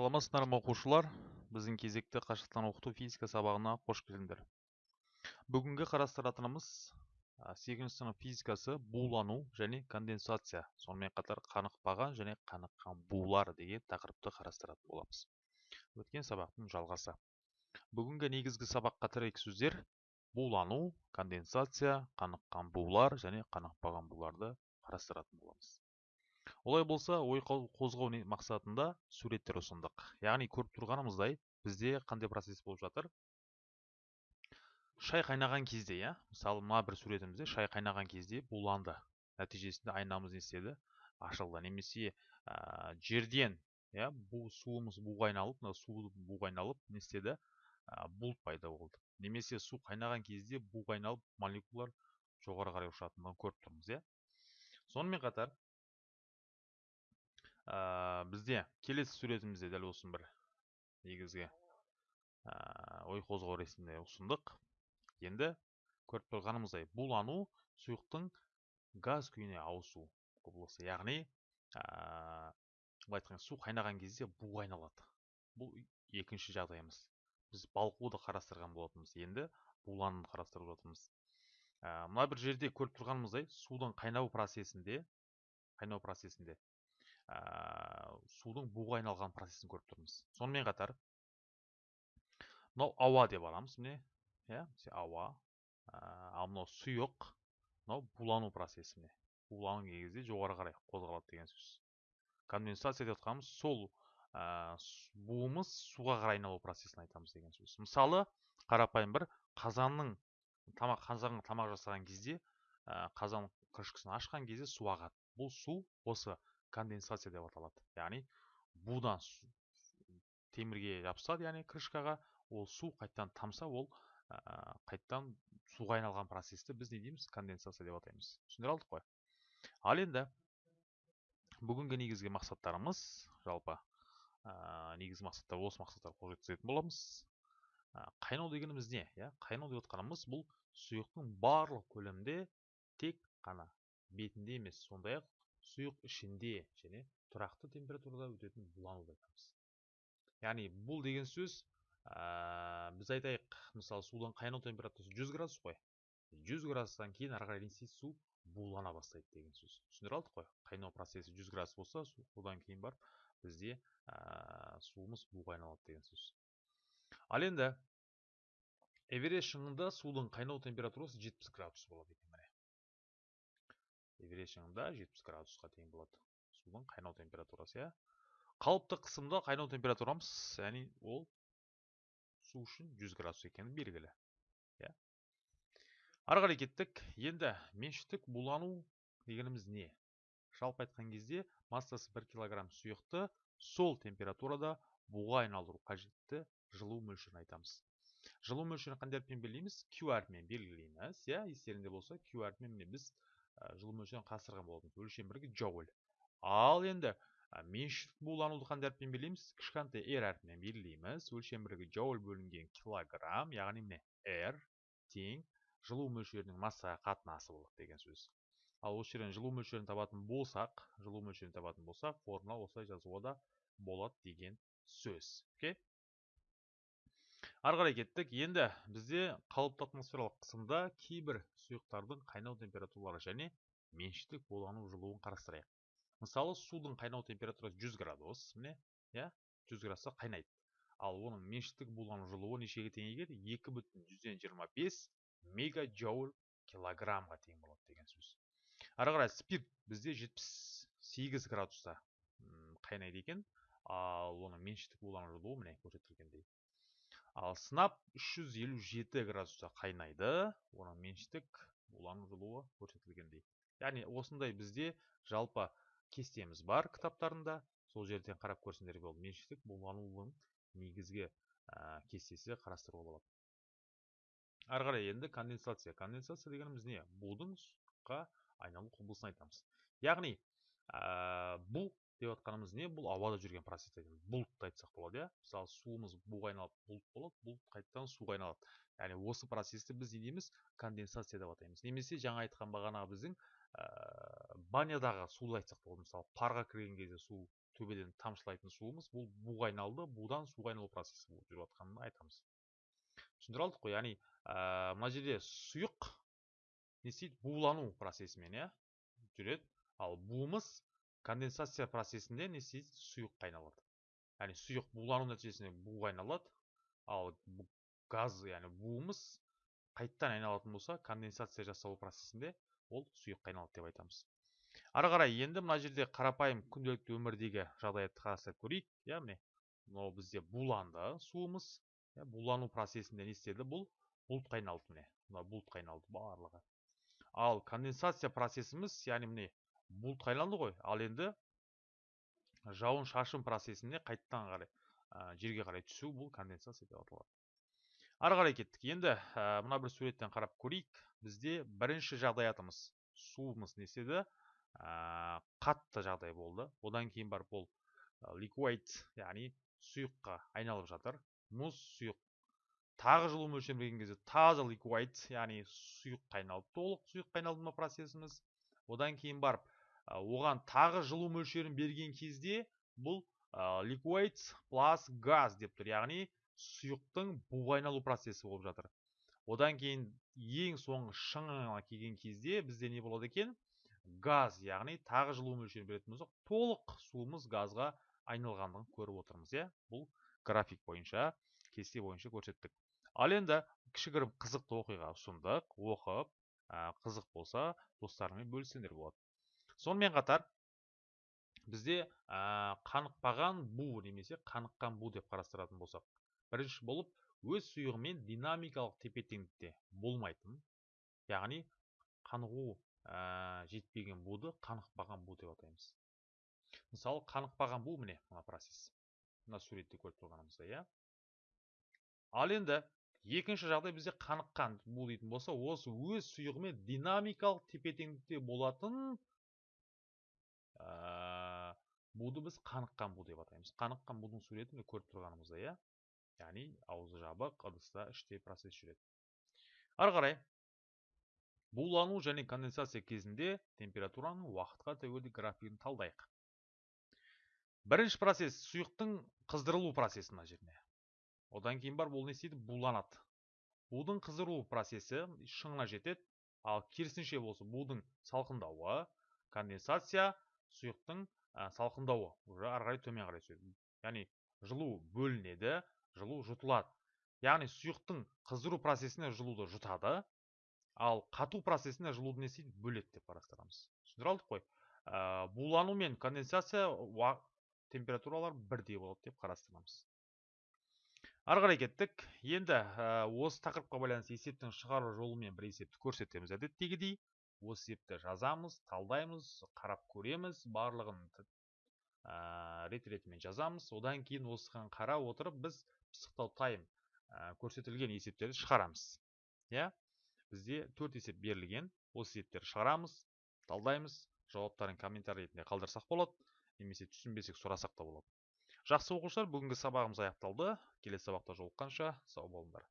саламатсыздар ма оқушылар біздің кезекті қашықтан оқыту физика сабағына қош келдіңдер. Бүгінгі қарастыратынымыз сегізінші сынып физикасы булану және конденсация сонымен қатар қанықпаған және қаныққан булар деген тақырыпты қарастыратын боламыз. Өткен сабақтың жалғасы. Бүгінгі негізгі сабаққа тірек сөздер булану конденсация қаныққан булар және қанықпаған буларды қарастыратын боламыз. Олай болса ой қозғау мақсатында суреттер ұсындық. Яғни көріп тұрғанымыздай бізде қандай процесс болып жатыр? Шай қайнаған кезде иә? Мысалы мына бір суретімізде шай қайнаған кезде буланды. Нәтижесінде айнамыз не істеді? Ашылды. Немесе ә, жерден иә бұл суымыз буға айналып мына су буға айналып не істеді? Ә, бұлт пайда болды. Немесе су қайнаған кезде буға айналып молекулалар жоғары қарай ұшатындығын көріп тұрмыз иә? Сонымен қатар ә, бізде келесі суретімізде дәл осы бір негізгі ә, ой қозғау ретінде ұсындық. Енді көріп тұрғанымыздай булану сұйықтың газ күйіне ауысу құбылысы. Яғни ә, былай айтқанда су қайнаған кезде буға айналады бұл екінші жағдайымыз. Біз балқуды қарастырған болатынбыз. Енді булануды қарастырып жатырмыз. Ә, мына бір жерде көріп тұрғанымыздай судың қайнау процесінде қайнау процесінде ә, судың буға айналған процесін көріп тұрмыз. Сонымен қатар мынау ауа деп аламыз міне. Иә ауа ә, ал мынау сұйық мынау булану процесі міне. Буланған кезде жоғары қарай қозғалады деген сөз. Конденсация деп жатқанымыз сол ә, буымыз суға қарай айналу процесін айтамыз деген сөз. Мысалы қарапайым бір қазанның тамақ қазанға тамақ жасаған кезде ә, қазан крышкасын ашқан кезде су ағады. Бұл су осы конденсация деп аталады. Яғни будан темірге жабысады яғни крышкаға ол су қайтадан тамса ол ә, қайтадан суға айналған процесті біз не дейміз? Конденсация деп атаймыз. Түсіндіре алдық қой. Ал енді бүгінгі негізгі мақсаттарымыз жалпы ә, негізгі мақсаттар осы мақсаттарға қол жеткізетін боламыз. Ә, қайнау дегеніміз не? Иә қайнау деп отқанымыз бұл сұйықтың барлық көлемде тек қана бетінде емес сондай ақ сұйық ішінде және тұрақты температурада өтетін булануды айтамыз. Яғни бұл деген сөз ә, біз айтайық мысалы судың қайнау температурасы 100 градус қой. 100 градустан кейін ары қарай су булана бастайды деген сөз. Түсіндіре алдық қой. Қайнау процесі 100 градус болса содан кейін барып бізде ә, суымыз буға айналады деген сөз. Ал енді эверест шыңында судың қайнау температурасы 70 градус болады екен. Эверест шыңында 70 градусқа тең болады судың қайнау температурасы иә. Қалыпты қысымда қайнау температурамыз яғни ол су үшін 100 градус екені белгілі иә. Ары қарай кеттік. Енді меншіктік булану дегеніміз не? Жалпы айтқан кезде массасы 1 килограмм сұйықты сол температурада буға айналдыру қажетті жылу мөлшерін айтамыз. Жылу мөлшерін қандай әріппен белгілейміз? Q әрпімен белгілейміз иә. Естеріңде болса q әрпімен біз жылу мөлшерін қарастырған болатынбыз өлшем бірлігі джоуль. Ал енді меншіктік булануды қандай әріппен белгілейміз кішкентай r әрпімен белгілейміз өлшем бірлігі джоуль бөлінген килограмм яғни міне r тең жылу мөлшерінің массаға қатынасы болады деген сөз. Ал осы жерден жылу мөлшерін табатын болсақ жылу мөлшерін табатын болсақ формула осылай жазуға да болады деген сөз. Окей? Ары қарай кеттік. Енді бізде қалыпты атмосфералық қысымда кейбір сұйықтардың қайнау температуралары және меншіктік булану жылуын қарастырайық. Мысалы судың қайнау температурасы 100 градус міне иә 100 градуста қайнайды. Ал оның меншіктік булану жылуы нешеге тең екен екі бүтін жүзден жиырма бес мегаджоуль килограммға тең болады деген сөз. Ары қарай спирт бізде 78 градуста қайнайды екен. Ал оның меншіктік булану жылуы міне көрсетілгендей. Ал сынап 357 градуста қайнайды. Оның меншіктік булану жылуы көрсетілгендей. Яғни осындай бізде жалпы кестеміз бар кітаптарында. Сол жерден қарап көрсеңдер болады меншіктік буланудың негізгі ә, кестесі қарастыруға болады. Ары қарай енді конденсация. Конденсация дегеніміз не? Будың айналу құбылысын айтамыз. Яғни бұл деп жатқанымыз не? Бұл ауада жүрген процесс айтамыз бұлтты айтсақ болады иә. Мысалы суымыз буға айналып бұлт болады бұлт қайтадан суға айналады. Яғни осы процесті біз не дейміз конденсация деп атаймыз. Немесе жаңа айтқан бағанағы біздің ә, банядағы суды айтсақ болады. Мысалы парға кірген кезде су төбеден тамшылайтын суымыз бұл буға айналды будан суға айналу процесі болып жүріп жатқанын айтамыз. Түсіндіре алдық қой. Яғни ә, мына жерде сұйық не істейді? Булану процесімен иә жүреді. Ал буымыз конденсация процесінде не істейді сұйыққа айналады яғни сұйық булану нәтижесінде буға айналады. Ал газ яғни буымыз қайттан айналатын болса конденсация жасау процесінде ол сұйыққа айналады деп айтамыз. Ары қарай енді мына жерде қарапайым күнделікті өмірдегі жағдаятты қарастырып көрейік. Иә міне мынау бізде буланды суымыз. Булану процесінде не істеді? Бұл бұлтқа айналды міне. Мына бұлтқа айналды барлығы. Ал конденсация процесіміз яғни міне бұлтқа айналды ғой. Ал енді жауын шашын процесінде қайттан қарай ә, жерге қарай түсу бұл конденсация деп аталады. Ары қарай кеттік. Енді ә, мына бір суреттен қарап көрейік. Бізде бірінші жағдаятымыз суымыз не істеді? Ә, қатты жағдай болды. Одан кейін барып ол ликвид яғни сұйыққа айналып жатыр. Мұз сұйық. Тағы жылу мөлшерін берген кезде таза ликвид яғни сұйыққа айналды толық сұйыққа айналды ма процесіміз. Одан кейін барып оған тағы жылу мөлшерін берген кезде бұл ликвид плюс газ деп тұр. Яғни сұйықтың буға айналу процесі болып жатыр. Одан кейін ең соңғы шыңына келген кезде бізде не болады екен? Газ яғни тағы жылу мөлшерін беретін болсақ толық суымыз газға айналғандығын көріп отырмыз иә? Бұл график бойынша кесте бойынша көрсеттік. Ал енді кішігірім қызықты оқиға ұсындық оқып қызық болса достарыңмен бөліссеңдер болады. Сонымен қатар бізде қанықпаған бу немесе қаныққан бу деп қарастыратын болсақ бірінші болып өз сұйығымен динамикалық тепе теңдікте болмайтын яғни қанығу жетпеген буды қанықпаған бу деп атаймыз. Мысалы қанықпаған бу міне мына процесс. Мына суретте көріп тұрғанымыздай иә? Ал енді екінші жағдай бізде қаныққан бу дейтін болса осы өз сұйығымен динамикалық тепе теңдікте болатын ә, буды біз қаныққан бу деп атаймыз қаныққан будың суретін көріп тұрғанымыздай иә яғни аузы жабық ыдыста іште процесс жүреді ары қарай булану және конденсация кезінде температураның уақытқа тәуелді графигін талдайық бірінші процесс сұйықтың қыздырылу процесі мына жеріне одан кейін бар ол не істейді буланады будың қыздыру процесі шыңына жетеді ал керісінше болса будың салқындауы конденсация сұйықтың ә, салқындауы уже ары қарай төмен қарай түседі. Яғни жылу бөлінеді жылу жұтылады. Яғни сұйықтың қыздыру процесіне жылуды жұтады ал қату процесіне жылуды не істейді бөледі деп қарастырамыз. Түсіндіре алдық қой. Ә, булану мен конденсация температуралар бірдей болады деп қарастырамыз. Ары қарай кеттік. Енді осы тақырыпқа байланысты есептің шығару жолымен бір есепті көрсетеміз әдеттегідей. Осы есепті жазамыз талдаймыз қарап көреміз барлығын ә, рет ретімен жазамыз. Одан кейін осыған қарап отырып біз пысықтау тайм көрсетілген есептерді шығарамыз. Иә? Бізде төрт есеп берілген. Осы есептерді шығарамыз талдаймыз жауаптарын комментарий ретінде қалдырсақ болады немесе түсінбесек сұрасақ та болады. Жақсы оқушылар бүгінгі сабағымыз аяқталды. Келесі сабақта жолыққанша сау болыңдар.